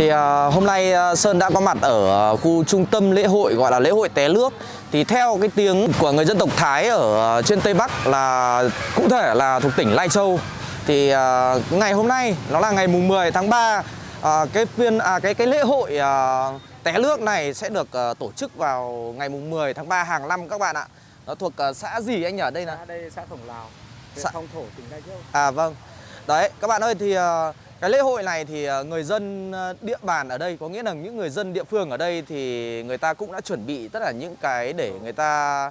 Thì à, hôm nay à, Sơn đã có mặt ở à, khu trung tâm lễ hội gọi là lễ hội té nước Thì theo cái tiếng của người dân tộc Thái ở trên Tây Bắc là cụ thể là thuộc tỉnh Lai Châu Thì à, ngày hôm nay nó là ngày mùng 10 tháng 3 à, Cái phiên à, cái cái lễ hội à, té nước này sẽ được à, tổ chức vào ngày mùng 10 tháng 3 hàng năm các bạn ạ Nó thuộc à, xã gì anh nhỉ? Đây là Xã đây xã Khổng Lào, huyện Xã- Phong Thổ, tỉnh Lai Châu. À vâng. Đấy, các bạn ơi thì ờ, cái lễ hội này thì ờ, người dân ờ, địa bàn ở đây có nghĩa là những người dân địa phương ở đây thì người ta cũng đã chuẩn bị tất cả những cái để người ta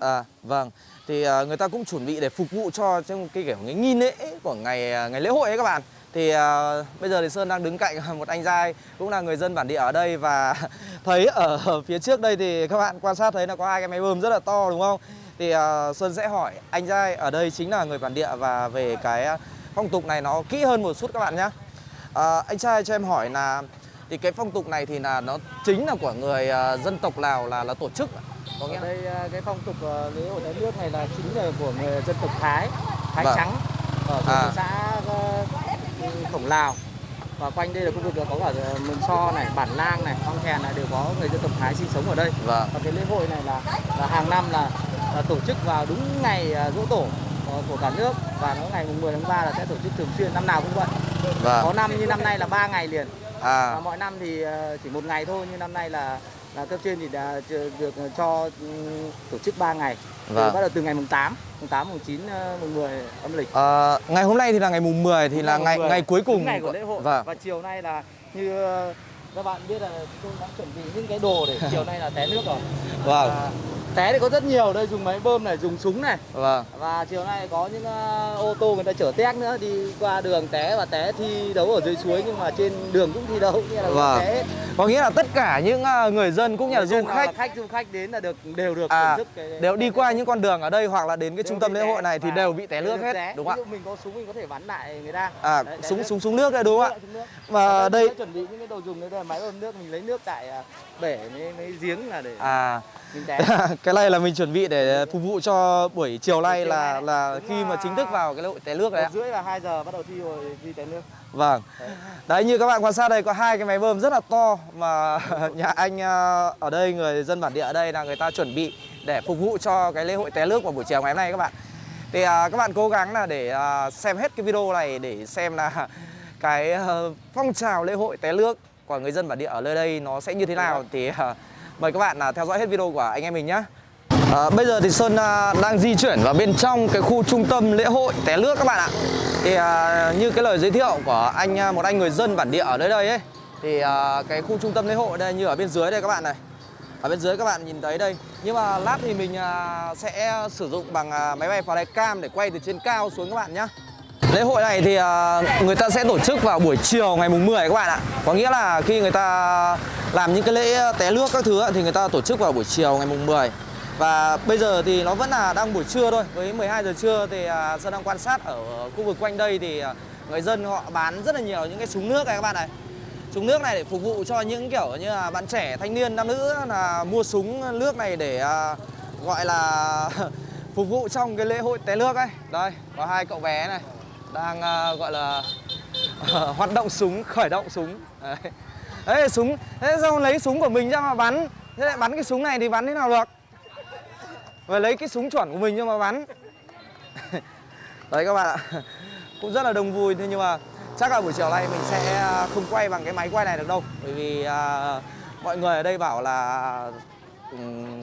à vâng. Thì ờ, người ta cũng chuẩn bị để phục vụ cho trong cái kiểu cái nghi lễ của ngày ngày lễ hội ấy các bạn. Thì ờ, bây giờ thì Sơn đang đứng cạnh một anh giai cũng là người dân bản địa ở đây và thấy ở phía trước đây thì các bạn quan sát thấy là có hai cái máy bơm rất là to đúng không? Thì ờ, Sơn sẽ hỏi anh giai ở đây chính là người bản địa và về cái phong tục này nó kỹ hơn một chút các bạn nhé. anh trai cho em hỏi là thì cái phong tục này thì là nó chính là của người ờ, dân tộc Lào là là tổ chức có nghĩa đây à, cái phong tục à, lễ hội té nước này là chính là của người dân tộc Thái, Thái Vâng. trắng ở À. xã à, Khổng Lào. Và quanh đây là khu vực có cả à, Mường So này, Bản Lang này, Phong Thèn này đều có người dân tộc Thái sinh sống ở đây. vâng Và cái lễ hội này là, là hàng năm là, là tổ chức vào đúng ngày à, giỗ tổ của- cả nước và nó ngày mùng 10 tháng 3 là sẽ tổ chức thường xuyên năm nào cũng vậy. Có vâng năm như năm nay là 3 ngày liền. à À, mọi năm thì ờ, chỉ một ngày thôi nhưng năm nay là là cấp trên thì đã được ờ, cho ừ, tổ chức 3 ngày. Vâng. bắt đầu từ ngày mùng 8, mùng 8, mùng 9, ờ, mùng 10 âm lịch. Ờ, ngày hôm nay thì là ngày mùng 10 thì là Mùng ngày 10, ngày cuối cùng ngày của lễ hội. Vâng. Và chiều nay là như các bạn biết là tôi đã chuẩn bị những cái đồ để chiều nay là té nước rồi. Vâng. À, té thì có rất nhiều đây dùng máy bơm này, dùng súng này. Vâng. Và chiều nay có những ờ, ô tô người ta chở tét nữa đi qua đường té và té thi đấu ở dưới suối nhưng mà trên đường cũng thi đấu nghĩa là Vâng. té Có nghĩa là tất cả những à, người dân cũng như là du khách là khách du khách đến là được đều được à, thức cái đều đi qua những con đường ở đây hoặc là đến cái đều trung tâm lễ hội này thì đều bị té nước hết, té. đúng không dụ mình có súng mình có thể bắn lại người ta. ạ? À, Đấy, súng súng súng nước đấy đúng không ạ? Và đây chuẩn bị những cái đồ dùng đấy đây là máy bơm nước mình lấy nước tại bể mấy, mấy giếng là để à mình té. cái này là mình chuẩn bị để phục vụ cho buổi chiều nay là là khi mà chính thức vào cái lễ hội té nước đấy ạ. rưỡi là 2 giờ bắt đầu thi rồi thi té nước. Vâng. Đấy. Như các bạn quan sát đây có hai cái máy bơm rất là to mà nhà anh à, ở đây người dân bản địa ở đây là người ta chuẩn bị để phục vụ cho cái lễ hội té nước vào buổi chiều ngày hôm nay các bạn. Thì à, các bạn cố gắng là để à, xem hết cái video này để xem là cái à, phong trào lễ hội té nước của người dân bản địa ở nơi đây nó sẽ như thế nào thì à, mời các bạn là theo dõi hết video của anh em mình nhé. À, bây giờ thì Sơn à, đang di chuyển vào bên trong cái khu trung tâm lễ hội té nước các bạn ạ. Thì à, như cái lời giới thiệu của anh à, một anh người dân bản địa ở nơi đây ấy thì à, cái khu trung tâm lễ hội đây như ở bên dưới đây các bạn này. Ở bên dưới các bạn nhìn thấy đây. Nhưng mà lát thì mình à, sẽ sử dụng bằng à, máy bay flycam để quay từ trên cao xuống các bạn nhé. Lễ hội này thì à, người ta sẽ tổ chức vào buổi chiều ngày mùng 10 các bạn ạ. Có nghĩa là khi người ta làm những cái lễ ờ, té nước các thứ thì người ta tổ chức vào buổi chiều ngày mùng 10. Và bây giờ thì nó vẫn là đang buổi trưa thôi. Với 12 giờ trưa thì à, Sơn đang quan sát ở khu vực quanh đây thì à, người dân họ bán rất là nhiều những cái súng nước này các bạn này. Súng nước này để phục vụ cho những kiểu như là bạn trẻ, thanh niên, nam nữ là mua súng nước này để à, gọi là phục vụ trong cái lễ hội té nước ấy. Đây, có hai cậu bé này đang gọi là hoạt động súng, khởi động súng. Đấy. Đấy súng, thế sao lấy súng của mình ra mà bắn? Thế lại bắn cái súng này thì bắn thế nào được? Và lấy cái súng chuẩn của mình cho mà bắn. Đấy các bạn ạ. Cũng rất là đông vui thế nhưng mà chắc là buổi chiều nay mình sẽ à, không quay bằng cái máy quay này được đâu bởi vì à, mọi người ở đây bảo là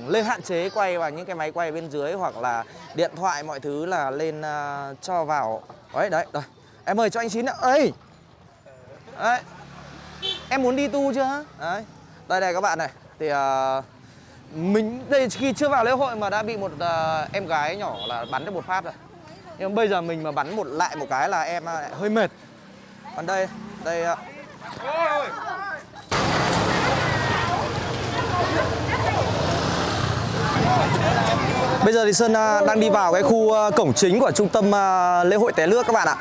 lên hạn chế quay bằng những cái máy quay bên dưới hoặc là điện thoại mọi thứ là lên uh, cho vào đấy đấy rồi em mời cho anh chín ạ ơi đấy em muốn đi tu chưa? Đấy đây này các bạn này. Thì uh, mình đây khi chưa vào lễ hội mà đã bị một uh, em gái nhỏ là bắn được một phát rồi. Nhưng bây giờ mình mà bắn một lại một cái là em uh, hơi mệt. Còn đây đây uh... Bây giờ thì Sơn đang đi vào cái khu cổng chính của trung tâm lễ hội té nước các bạn ạ.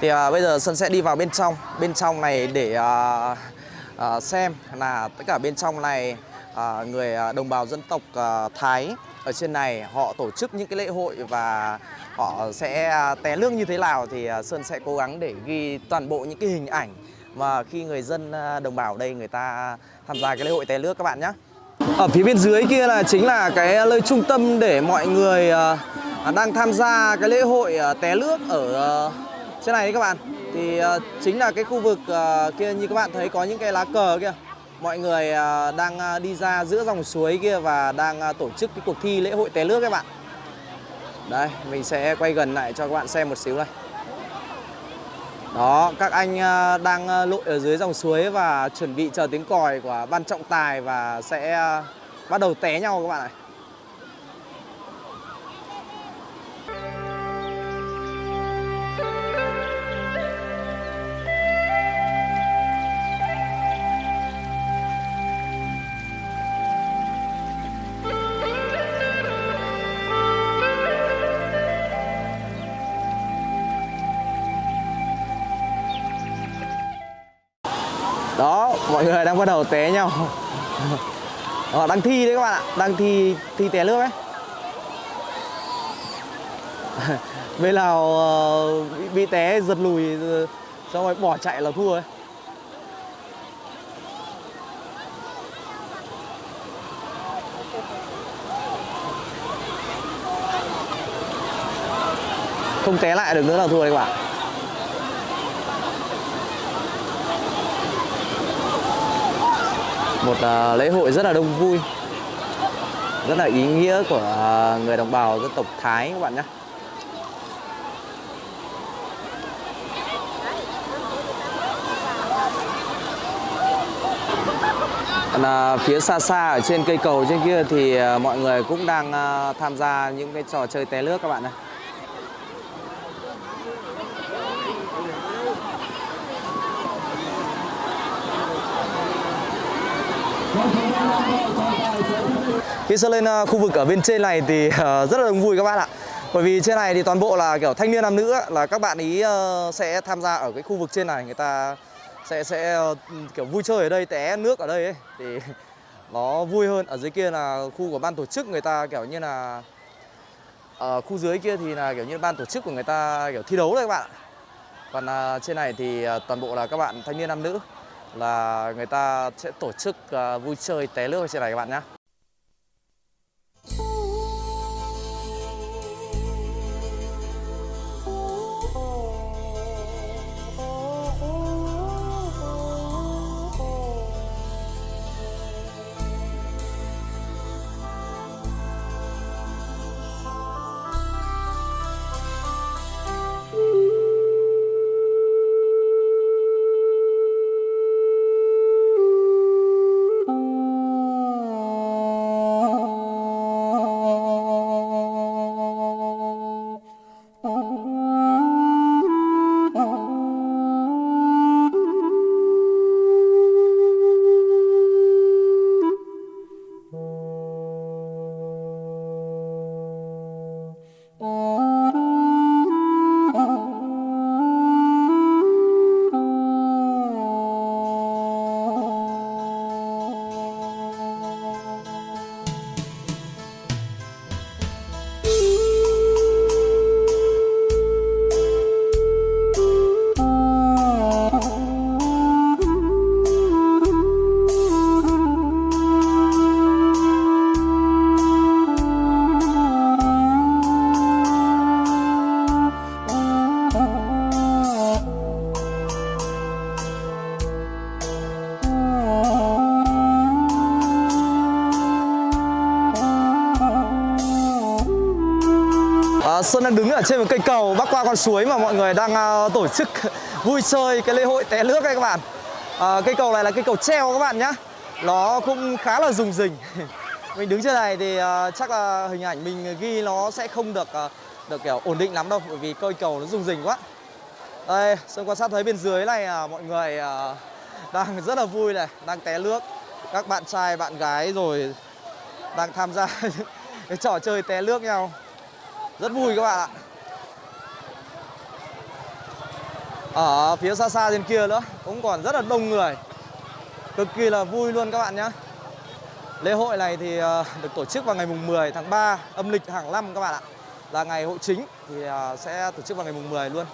Thì bây giờ Sơn sẽ đi vào bên trong, bên trong này để Ờ, xem là tất cả bên trong này ờ, người ờ, đồng bào dân tộc Thái ở trên này họ tổ chức những cái lễ hội và họ sẽ té nước như thế nào thì Sơn sẽ cố gắng để ghi toàn bộ những cái hình ảnh mà khi người dân đồng bào ở đây người ta tham gia cái lễ hội té nước các bạn nhé. Ở phía bên dưới kia là chính là cái nơi trung tâm để mọi người đang tham gia cái lễ hội té nước ở trên này các bạn. Thì ờ, chính là cái khu vực ờ, kia như các bạn thấy có những cái lá cờ kia. Mọi người ờ, đang đi ra giữa dòng suối kia và đang tổ chức cái cuộc thi lễ hội té nước các bạn. Đây, mình sẽ quay gần lại cho các bạn xem một xíu đây. Đó, các anh đang lội ở dưới dòng suối và chuẩn bị chờ tiếng còi của ban trọng tài và sẽ bắt đầu té nhau các bạn ạ. Mọi người đang bắt đầu té nhau. Họ đang thi đấy các bạn ạ, đang thi thi té nước ấy. Bên nào ờ, bị, bị té giật lùi ờ, xong rồi bỏ chạy là thua ấy. Không té lại được nữa là thua đấy các bạn. Một à, lễ hội rất là đông vui. Rất là ý nghĩa của à, người đồng bào dân tộc Thái các bạn nhé. Là phía xa xa ở trên cây cầu trên kia thì à, mọi người cũng đang tham gia những cái trò chơi té nước các bạn này Khi sơ lên à, khu vực ở bên trên này thì à, rất là đông vui các bạn ạ. Bởi vì trên này thì toàn bộ là kiểu thanh niên nam nữ là các bạn ý ờ, sẽ tham gia ở cái khu vực trên này. Người ta sẽ sẽ ờ, kiểu vui chơi ở đây, té nước ở đây ấy. Thì nó vui hơn. Ở dưới kia là khu của ban tổ chức người ta kiểu như là Ở khu dưới kia thì là kiểu như ban tổ chức của người ta kiểu thi đấu đấy các bạn Còn à, trên này thì toàn bộ là các bạn thanh niên nam nữ là người ta sẽ tổ chức à, vui chơi té nước trên này các bạn nhé. Trên một cây cầu bắc qua con suối mà mọi người đang ờ, tổ chức vui chơi cái lễ hội té nước đây các bạn. À, cây cầu này là cây cầu treo các bạn nhá. Nó cũng khá là rùng rình. mình đứng trên này thì uh, chắc là hình ảnh mình ghi nó sẽ không được uh, được kiểu ổn định lắm đâu bởi vì cây cầu nó rùng rình quá. Đây, Xuân quan sát thấy bên dưới này uh, mọi người uh, đang rất là vui này, đang té nước. Các bạn trai, bạn gái rồi đang tham gia cái trò chơi té nước nhau rất vui các bạn ạ ở phía xa xa trên kia nữa cũng còn rất là đông người. Cực kỳ là vui luôn các bạn nhé. Lễ hội này thì ờ, được tổ chức vào ngày mùng 10 tháng 3 âm lịch hàng năm các bạn ạ. Là ngày hội chính thì ờ, sẽ tổ chức vào ngày mùng 10 luôn.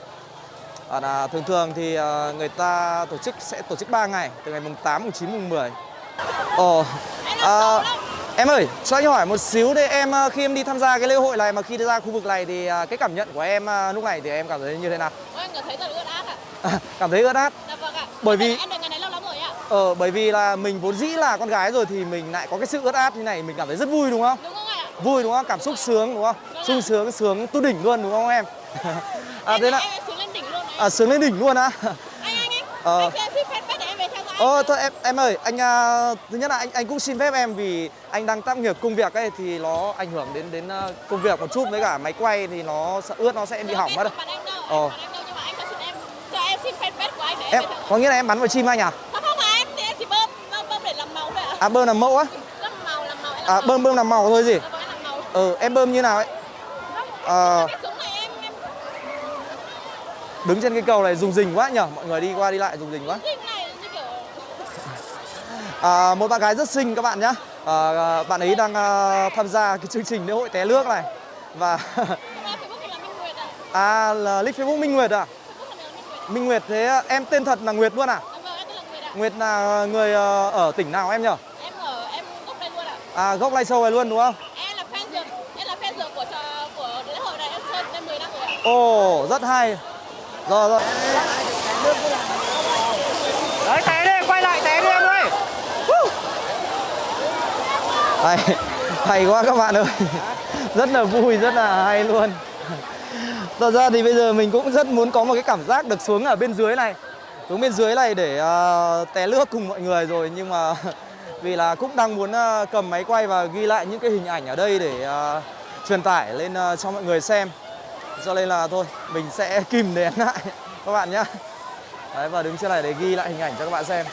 À, là ờ, thường thường thì người ta tổ chức sẽ tổ chức 3 ngày từ ngày mùng 8, mùng 9, mùng 10 Ồ à, Em ơi, cho anh hỏi một xíu đây em khi em đi tham gia cái lễ hội này mà khi đi ra khu vực này thì cái cảm nhận của em lúc này thì em cảm thấy như thế nào? Em cảm thấy rất là cảm thấy ướt át. Dạ vâng ạ. Bởi vì- đợi- em đợi ngày này lâu lắm rồi ạ. Ờ, bởi vì là mình vốn dĩ là con gái rồi thì mình lại có cái sự ướt át như này mình cảm thấy rất vui đúng không? Đúng không ạ? Vui đúng không? Cảm xúc sướng đúng không? Vâng sung sướng sướng tu đỉnh luôn đúng không em? à thế là xuống lên đỉnh luôn à, sướng lên đỉnh luôn á. Anh anh anh. Ờ. Anh dõi. Ờ thôi em em ơi, anh à, thứ nhất là anh anh cũng xin phép em vì anh đang tác nghiệp công việc ấy thì nó ảnh hưởng đến đến à, công việc một chút với cả máy quay thì nó sợ ướt nó sẽ bị hỏng mất. Ờ. Em bắn anh đâu nhưng mà anh cho xin em cho em xin fanpage của anh để em, có nghĩa là em bắn vào chim anh à? Không phải em thì em chỉ bơm bơm, để làm màu thôi ạ. À bơm làm mẫu á? Làm màu làm màu À bơm bơm làm màu thôi gì? Ừ em bơm như nào ấy? Ờ đứng trên cái cầu này dùng rình quá nhở Mọi người đi qua đi lại dùng rình quá. À, một bạn gái rất xinh các bạn nhé à, bạn ấy đang à, tham gia cái chương trình lễ hội té nước này và à là nick Facebook Minh Nguyệt à Minh Nguyệt. Thế em tên thật là Nguyệt luôn à? Vâng, em tên là Nguyệt ạ. Nguyệt là người ờ, ở tỉnh nào em nhở Em ở em gốc đây luôn ạ. à gốc Lai Châu này luôn đúng không? Em là fan dược, em là fan dược của trò của lễ hội này em chơi đến 10 năm rồi ạ. ồ rất hay. Rồi rồi. Đấy té đi quay lại té đi em ơi. Hay hay quá các bạn ơi. Rất là vui rất là hay luôn Thật ra thì bây giờ mình cũng rất muốn có một cái cảm giác được xuống ở bên dưới này. Xuống bên dưới này để uh, té lướt cùng mọi người rồi Nhưng mà vì là cũng đang muốn uh, cầm máy quay và ghi lại những cái hình ảnh ở đây để uh, truyền tải lên uh, cho mọi người xem. Cho nên là thôi, mình sẽ kìm nén lại các bạn nhé Đấy và đứng trên này để ghi lại hình ảnh cho các bạn xem.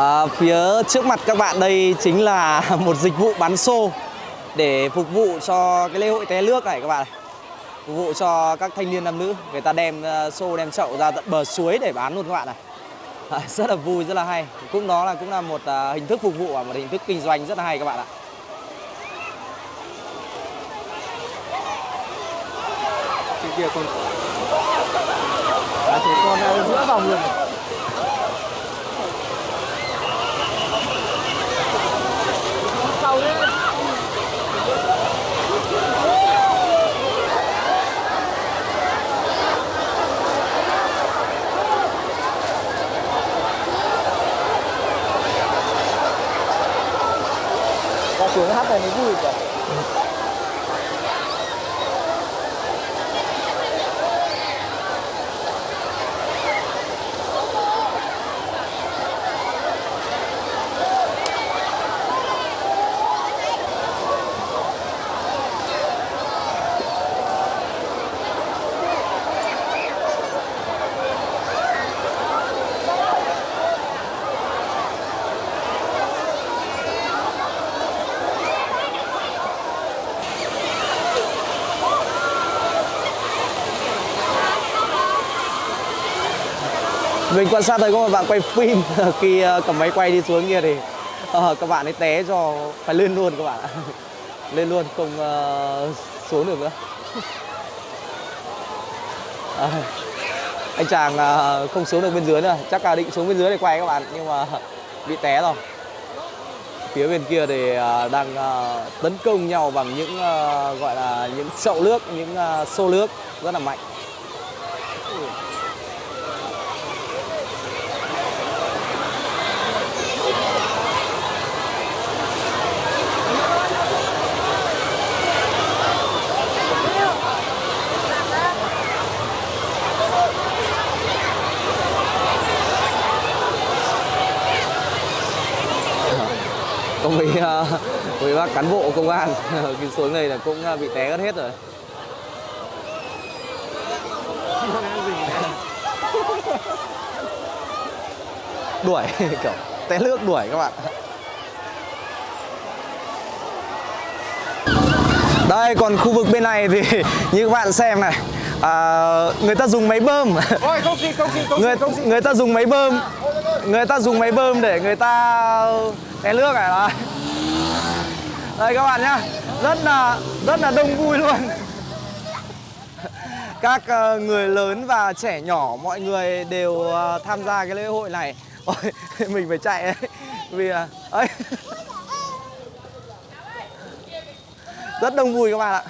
À, phía trước mặt các bạn đây chính là một dịch vụ bán xô để phục vụ cho cái lễ hội té nước này các bạn này. Phục vụ cho các thanh niên nam nữ, người ta đem ờ, xô đem chậu ra tận bờ suối để bán luôn các bạn này. À, rất là vui, rất là hay. Cũng đó là cũng là một à, hình thức phục vụ và một hình thức kinh doanh rất là hay các bạn ạ. Trên kia con À con giữa vòng luôn Mình quan sát thấy có một bạn quay phim khi ờ, cầm máy quay đi xuống kia thì uh, các bạn ấy té cho phải lên luôn các bạn ạ. lên luôn không uh, xuống được nữa. À, anh chàng uh, không xuống được bên dưới nữa, chắc là định xuống bên dưới để quay các bạn nhưng mà bị té rồi. Phía bên kia thì uh, đang uh, tấn công nhau bằng những uh, gọi là những chậu nước, những uh, xô nước rất là mạnh. mấy bác cán bộ công an. Khi xuống đây là cũng ờ, bị té hết rồi. Đuổi kiểu té nước đuổi các bạn. Đây còn khu vực bên này thì như các bạn xem này à, Người ta dùng máy bơm. Ôi không xin, không xin, không người, người ta dùng máy bơm Người ta dùng máy bơm để người ta té nước này đây đây các bạn nhá. Rất là rất là đông vui luôn. Các ờ, người lớn và trẻ nhỏ, mọi người đều ờ, tham gia cái lễ hội này. Ôi, mình phải chạy ấy Vì ờ, là ấy Rất đông vui các bạn ạ.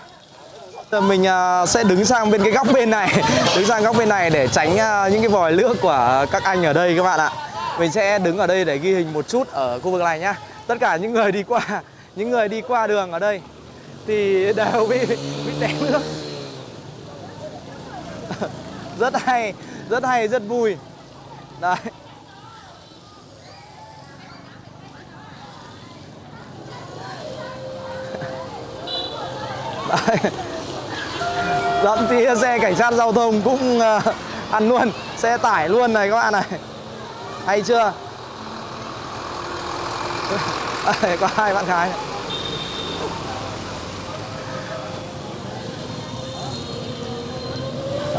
Giờ mình sẽ đứng sang bên cái góc bên này. Đứng sang góc bên này để tránh những cái vòi nước của các anh ở đây các bạn ạ. Mình sẽ đứng ở đây để ghi hình một chút ở khu vực này nhá. Tất cả những người đi qua những người đi qua đường ở đây Thì đều bị, bị té nước. Rất hay Rất hay, rất vui. Đấy. Đấy. Thậm chí xe cảnh sát giao thông cũng uh, ăn luôn Xe tải luôn này các bạn này. Hay chưa? Đây, Có hai bạn gái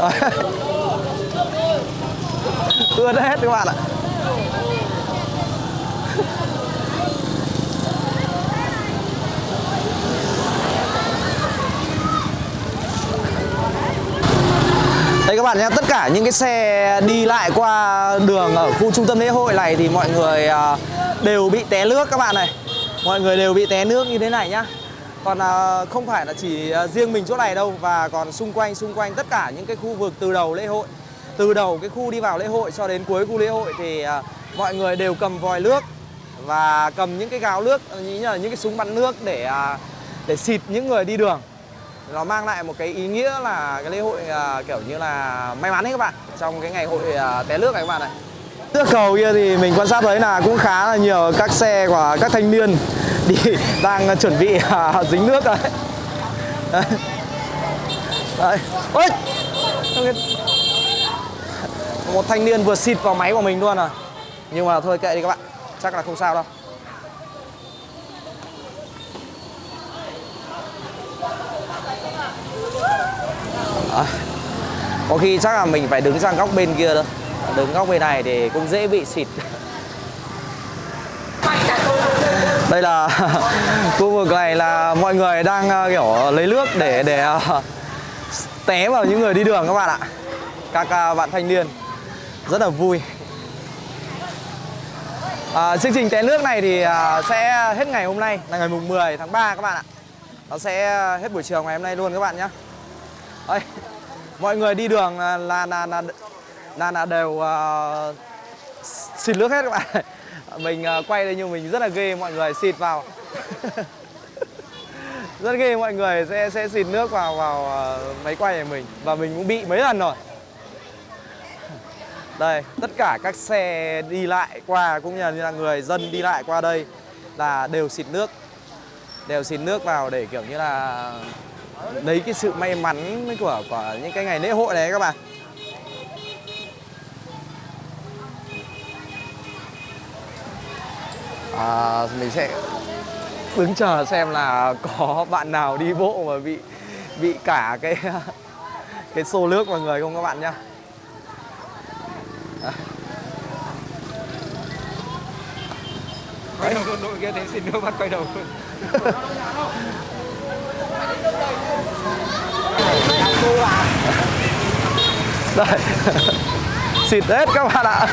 Ướt hết các bạn ạ. Đây các bạn nhé, tất cả những cái xe đi lại qua đường ở khu trung tâm lễ hội này thì mọi người à, đều bị té nước các bạn này. Mọi người đều bị té nước như thế này nhá. Còn à, không phải là chỉ à, riêng mình chỗ này đâu Và còn xung quanh xung quanh tất cả những cái khu vực từ đầu lễ hội Từ đầu cái khu đi vào lễ hội cho đến cuối khu lễ hội thì à, mọi người đều cầm vòi nước Và cầm những cái gáo nước, à, như là những cái súng bắn nước để à, để xịt những người đi đường. Nó mang lại một cái ý nghĩa là cái lễ hội kiểu như là may mắn đấy các bạn trong cái ngày hội té nước này các bạn này trước cầu kia thì mình quan sát thấy là cũng khá là nhiều các xe của các thanh niên đi đang ờ, chuẩn bị à, dính nước rồi. đấy, đấy. Ôi! một thanh niên vừa xịt vào máy của mình luôn à. Nhưng mà thôi kệ đi các bạn. Chắc là không sao đâu. À, có khi chắc là mình phải đứng sang góc bên kia thôi. Đứng góc bên này thì cũng dễ bị xịt. Đây là khu vực này là mọi người đang ờ, kiểu lấy nước để để ờ, té vào những người đi đường các bạn ạ. Các ờ, bạn thanh niên rất là vui. À, chương trình té nước này thì sẽ hết ngày hôm nay là ngày mùng 10 tháng 3 các bạn ạ. Nó sẽ hết buổi chiều ngày hôm nay luôn các bạn nhé. Đây, mọi người đi đường là là là là, là đều uh, xịt nước hết các bạn mình uh, quay đây nhưng mình rất là ghê mọi người xịt vào. Rất ghê mọi người sẽ sẽ xịt nước vào vào uh, máy quay của mình. Và mình cũng bị mấy lần rồi. Đây tất cả các xe đi lại qua cũng như là người dân đi lại qua đây là đều xịt nước. Đều xịt nước vào để kiểu như là lấy cái sự may mắn của của những cái ngày lễ hội này các bạn. À, mình sẽ đứng chờ xem là có bạn nào đi bộ mà bị bị cả cái cái xô nước vào người không các bạn nhá. Quay đầu đội kia thấy xin nước bắt quay đầu. Đây xịt hết các bạn ạ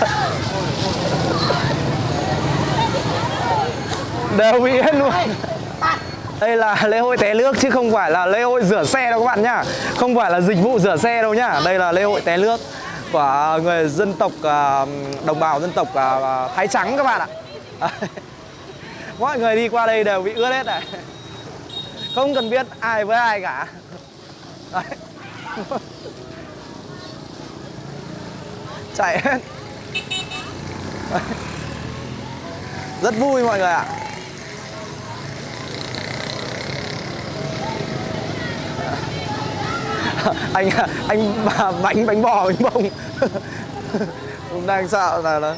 đều bị hết luôn. Đây là lễ hội té nước chứ không phải là lễ hội rửa xe đâu các bạn nhá. Không phải là dịch vụ rửa xe đâu nhá. Đây là lễ hội té nước của người dân tộc à, đồng bào dân tộc à, Thái Trắng các bạn ạ. Mọi người đi qua đây đều bị ướt hết này. Không cần biết ai với ai cả. Đấy. Chạy hết. Đấy. Rất vui mọi người ạ anh anh bánh bánh bò, bánh bông. Cũng đang sợ là nó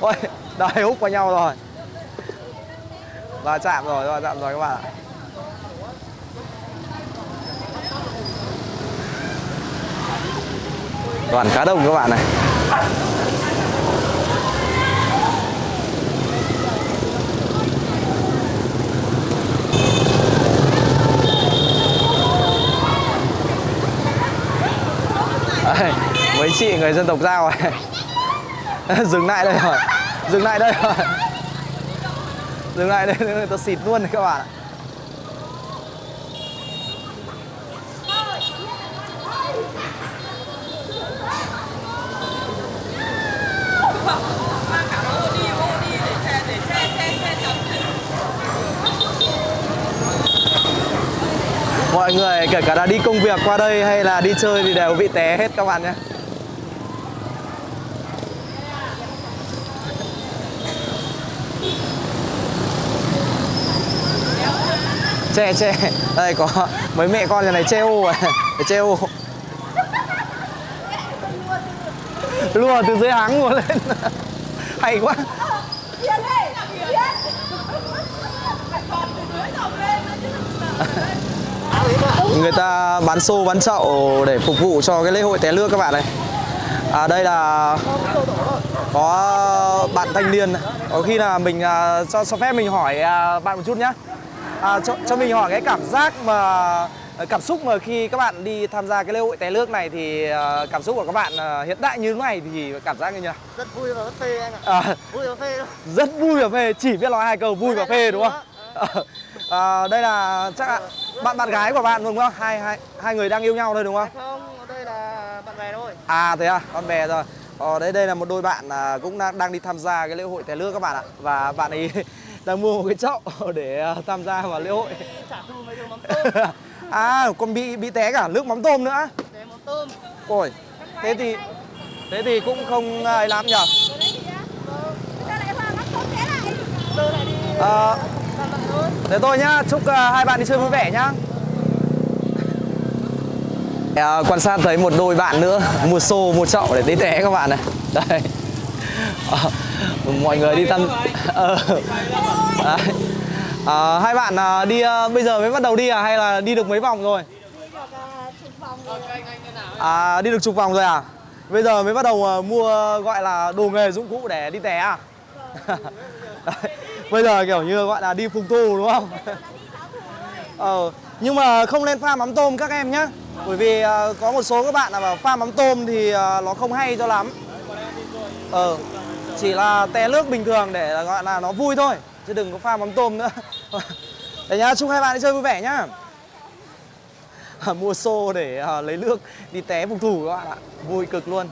ôi đài hút vào nhau rồi. Và chạm rồi và chạm rồi các bạn ạ. Đoàn cá đông các bạn này. Chị người dân tộc Giao này Dừng lại đây rồi. Dừng lại đây rồi. Dừng lại đây người ta xịt luôn này các bạn ạ. Mọi người, kể cả là đi công việc qua đây hay là đi chơi thì đều bị té hết các bạn nhé. Che che. Đây có mấy mẹ con nhà này che ô à. Để che ô. Lùa từ dưới háng ngồi lên. Hay quá. Người ta bán xô bán chậu để phục vụ cho cái lễ hội té nước các bạn này. À, đây là có bạn thanh niên. Có khi là mình à, cho cho phép mình hỏi à, bạn một chút nhé à, cho, cho mình hỏi cái cảm giác mà cảm xúc mà khi các bạn đi tham gia cái lễ hội té nước này thì à, cảm xúc của các bạn à, hiện tại như thế này thì cảm giác như thế nào Rất vui và rất phê anh ạ. à, Vui và phê đâu. rất vui và phê chỉ biết nói hai câu vui và phê đúng không? à, đây là chắc là bạn bạn gái của bạn đúng không? Hai hai hai người đang yêu nhau thôi đúng không? Không, đây là bạn bè thôi. à thế à? Con bè rồi. Ờ, đây đây là một đôi bạn à, cũng đang đang đi tham gia cái lễ hội té nước các bạn ạ. Và bạn ấy đang mua một cái chậu để à, tham gia vào lễ hội. À còn bị bị té cả nước mắm tôm nữa. Để mắm tôm. ôi thế thì thế thì cũng không ai lắm nhở Ờ, làm thôi. Thế thôi nhá, chúc à, hai bạn đi chơi vui vẻ nhá. À, Quan sát thấy một đôi bạn nữa Mua xô, mua chậu để tí té các bạn này. Đây Ờ, Mọi người đi thăm. Đấy. À, Hai bạn à, đi à, bây giờ mới bắt đầu đi à hay là đi được mấy vòng rồi? À đi được chục vòng rồi à? Bây giờ mới bắt đầu à, mua gọi là đồ nghề dụng cụ để đi té à? Bây giờ kiểu như gọi là đi phục tù đúng không? Ờ, nhưng mà không nên pha mắm tôm các em nhé Bởi vì à, có một số các bạn là pha mắm tôm thì à, nó không hay cho lắm Ờ, chỉ là té nước bình thường để gọi là nó vui thôi Chứ đừng có pha mắm tôm nữa. Đấy nhá, chúc hai bạn đi chơi vui vẻ nhá. Mua xô để ờ, lấy nước đi té phục thủ các bạn ạ. Vui cực luôn.